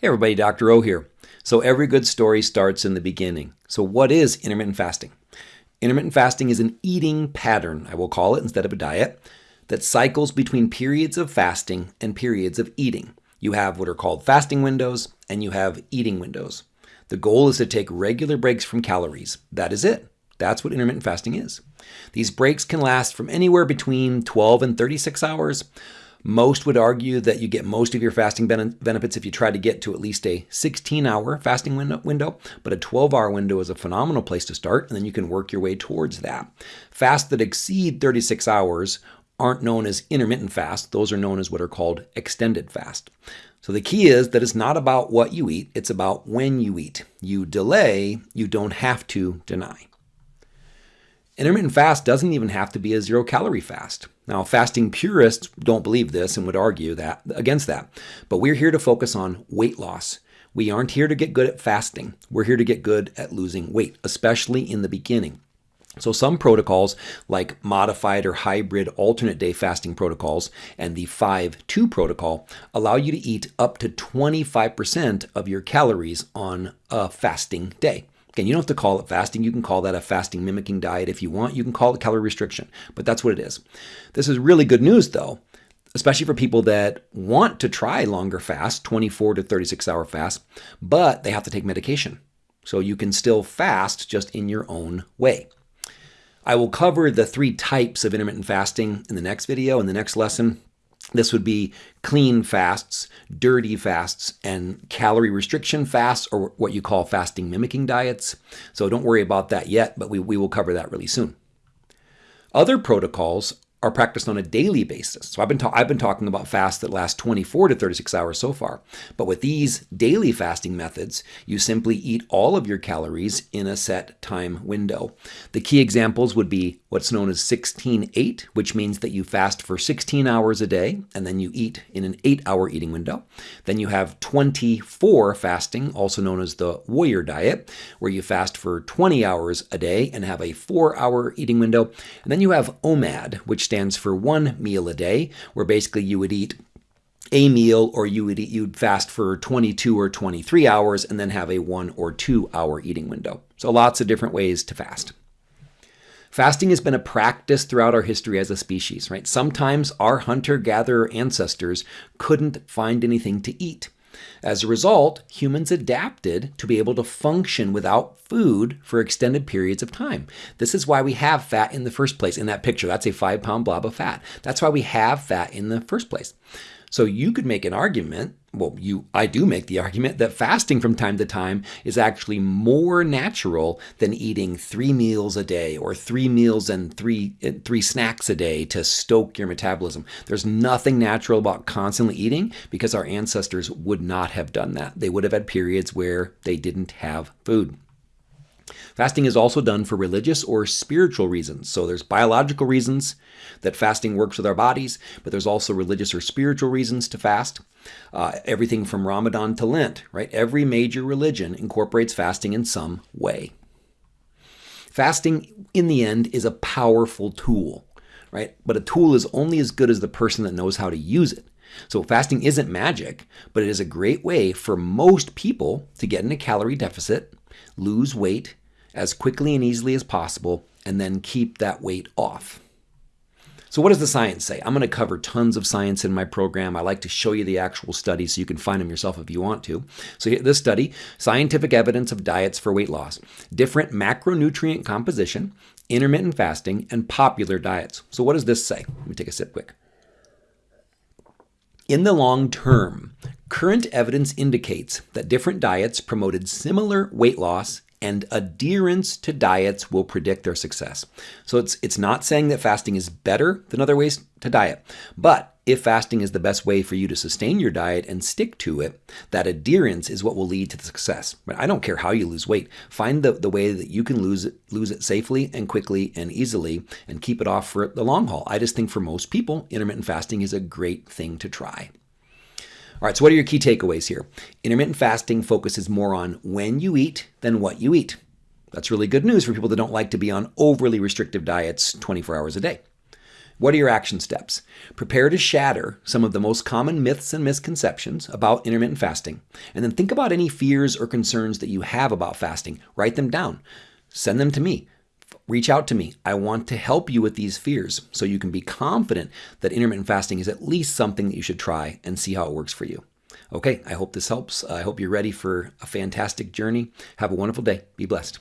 Hey everybody, Dr. O here. So every good story starts in the beginning. So what is intermittent fasting? Intermittent fasting is an eating pattern, I will call it instead of a diet, that cycles between periods of fasting and periods of eating. You have what are called fasting windows and you have eating windows. The goal is to take regular breaks from calories. That is it. That's what intermittent fasting is. These breaks can last from anywhere between 12 and 36 hours most would argue that you get most of your fasting benefits if you try to get to at least a 16 hour fasting window, but a 12 hour window is a phenomenal place to start, and then you can work your way towards that. Fasts that exceed 36 hours aren't known as intermittent fast, those are known as what are called extended fast. So the key is that it's not about what you eat, it's about when you eat. You delay, you don't have to deny. Intermittent fast doesn't even have to be a zero calorie fast. Now, fasting purists don't believe this and would argue that against that. But we're here to focus on weight loss. We aren't here to get good at fasting. We're here to get good at losing weight, especially in the beginning. So some protocols like modified or hybrid alternate day fasting protocols and the 5-2 protocol allow you to eat up to 25% of your calories on a fasting day. Again, you don't have to call it fasting. You can call that a fasting mimicking diet if you want. You can call it calorie restriction, but that's what it is. This is really good news though, especially for people that want to try longer fast, 24 to 36 hour fast, but they have to take medication. So you can still fast just in your own way. I will cover the three types of intermittent fasting in the next video, in the next lesson. This would be clean fasts, dirty fasts, and calorie restriction fasts, or what you call fasting mimicking diets. So don't worry about that yet, but we, we will cover that really soon. Other protocols are practiced on a daily basis. So I've been, I've been talking about fasts that last 24 to 36 hours so far. But with these daily fasting methods, you simply eat all of your calories in a set time window. The key examples would be what's known as 16-8, which means that you fast for 16 hours a day and then you eat in an 8-hour eating window. Then you have 20-4 fasting, also known as the warrior diet, where you fast for 20 hours a day and have a 4-hour eating window. And then you have OMAD, which stands for one meal a day, where basically you would eat a meal or you would eat, you'd fast for 22 or 23 hours and then have a one or two hour eating window. So lots of different ways to fast. Fasting has been a practice throughout our history as a species, right? Sometimes our hunter-gatherer ancestors couldn't find anything to eat. As a result, humans adapted to be able to function without food for extended periods of time. This is why we have fat in the first place. In that picture, that's a five pound blob of fat. That's why we have fat in the first place. So you could make an argument, well, you I do make the argument that fasting from time to time is actually more natural than eating three meals a day or three meals and three three snacks a day to stoke your metabolism. There's nothing natural about constantly eating because our ancestors would not have done that. They would have had periods where they didn't have food. Fasting is also done for religious or spiritual reasons. So there's biological reasons that fasting works with our bodies, but there's also religious or spiritual reasons to fast. Uh, everything from Ramadan to Lent, right? Every major religion incorporates fasting in some way. Fasting, in the end, is a powerful tool, right? But a tool is only as good as the person that knows how to use it. So fasting isn't magic, but it is a great way for most people to get in a calorie deficit, lose weight, as quickly and easily as possible, and then keep that weight off. So what does the science say? I'm going to cover tons of science in my program. I like to show you the actual studies so you can find them yourself if you want to. So this study, scientific evidence of diets for weight loss, different macronutrient composition, intermittent fasting, and popular diets. So what does this say? Let me take a sip quick. In the long term, current evidence indicates that different diets promoted similar weight loss and adherence to diets will predict their success. So it's, it's not saying that fasting is better than other ways to diet, but if fasting is the best way for you to sustain your diet and stick to it, that adherence is what will lead to the success. But I don't care how you lose weight. Find the, the way that you can lose it, lose it safely and quickly and easily and keep it off for the long haul. I just think for most people, intermittent fasting is a great thing to try. All right, so what are your key takeaways here? Intermittent fasting focuses more on when you eat than what you eat. That's really good news for people that don't like to be on overly restrictive diets 24 hours a day. What are your action steps? Prepare to shatter some of the most common myths and misconceptions about intermittent fasting, and then think about any fears or concerns that you have about fasting. Write them down. Send them to me. Reach out to me. I want to help you with these fears so you can be confident that intermittent fasting is at least something that you should try and see how it works for you. Okay, I hope this helps. I hope you're ready for a fantastic journey. Have a wonderful day. Be blessed.